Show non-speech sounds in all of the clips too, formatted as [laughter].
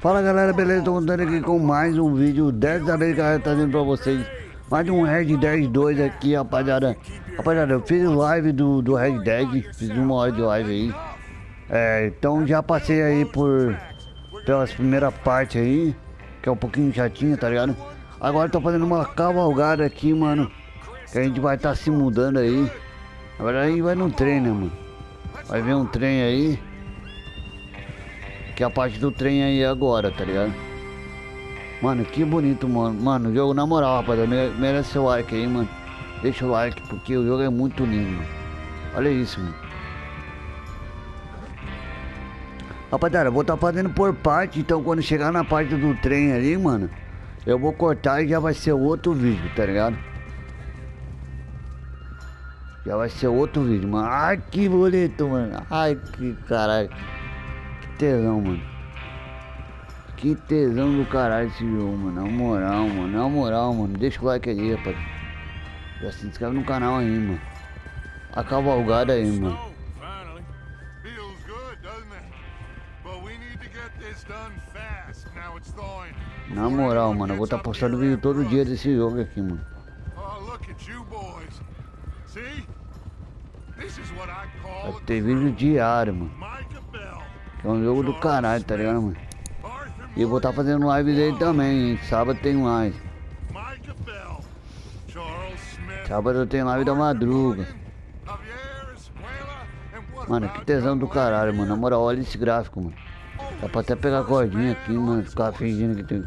Fala galera, beleza? Tô contando aqui com mais um vídeo Dessa vez galera, trazendo pra vocês. Mais um Red Dead 2 aqui, rapaziada. Rapaziada, eu fiz live do, do Red Dead Fiz uma hora de live aí. É, Então já passei aí por Pelas primeiras partes aí Que é um pouquinho chatinho, tá ligado? Agora tô fazendo uma cavalgada aqui, mano Que a gente vai estar tá se mudando aí. Agora aí vai no trem, né, mano? Vai ver um trem aí que é a parte do trem aí agora, tá ligado? Mano, que bonito, mano. Mano, o jogo, na moral, rapaziada, merece seu like aí, mano. Deixa o like, porque o jogo é muito lindo. Olha isso, mano. Rapaziada, vou estar tá fazendo por parte, então quando chegar na parte do trem ali, mano, eu vou cortar e já vai ser outro vídeo, tá ligado? Já vai ser outro vídeo, mano. Ai, que bonito, mano. Ai, que caralho tesão, mano. Que tesão do caralho esse jogo, mano. Na moral, mano. Na moral, mano. Deixa o like aí, rapaz. Já se inscreve no canal aí, mano. A cavalgada aí, mano. Na moral, mano, eu vou estar tá postando vídeo todo dia desse jogo aqui, mano. Vai ter vídeo diário, mano. É um jogo do caralho, tá ligado, mano? E eu vou estar tá fazendo live dele também, hein? Sábado tem live. Sábado eu tenho live da madruga. Mano, que tesão do caralho, mano. Na moral, olha esse gráfico, mano. Dá pra até pegar cordinha aqui, mano. Ficar fingindo que tem.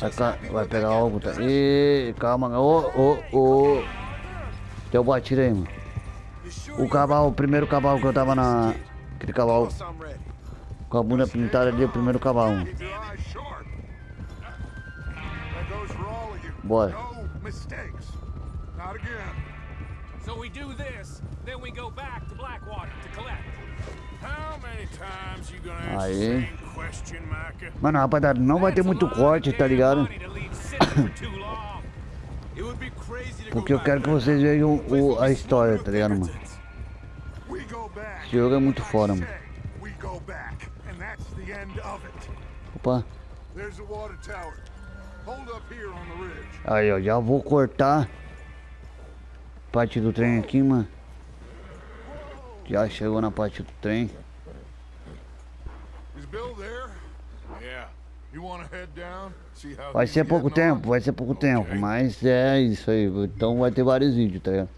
Vai, vai pegar algo, tá? Ê, calma, ô, ô, ô. Deu batida aí, mano. O cavalo, o primeiro cavalo que eu tava na. Aquele cavalo com a bunda pintada ali, o primeiro cavalo. Bora. So we do this, then we go back to Blackwater to collect. How many times you gonna Aí. Mano, rapaziada, não vai ter muito corte, tá ligado? [coughs] Porque eu quero que vocês vejam o, a história, tá ligado, mano? Esse jogo é muito fora, mano. Opa. Aí, ó, já vou cortar parte do trem aqui, mano. Já chegou na parte do trem. Vai ser pouco tempo, vai ser pouco tempo, mas é isso aí. Então vai ter vários vídeos, tá ligado?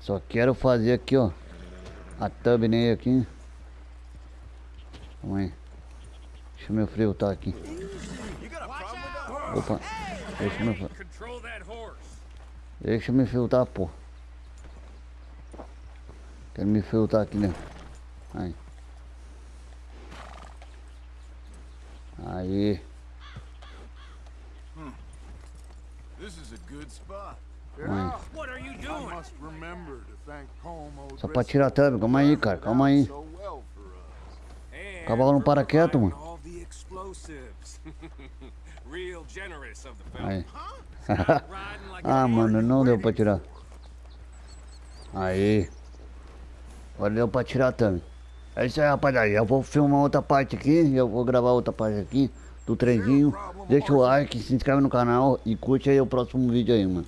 Só quero fazer aqui, ó. A thumbnail aqui. Calma aí. Deixa meu freio tá aqui. Opa. Deixa meu Deixa me filtrar, pô. Quero me filtrar aqui dentro. Aí. Aí. Só pra tirar a thumb, calma aí, cara, calma aí. O cavalo não para quieto, mano. Aí. [laughs] ah, mano, não deu pra tirar. Aí. Agora deu pra tirar também. É isso aí, rapaziada. Eu vou filmar outra parte aqui. Eu vou gravar outra parte aqui do trenzinho. Deixa o like, se inscreve no canal e curte aí o próximo vídeo aí, mano.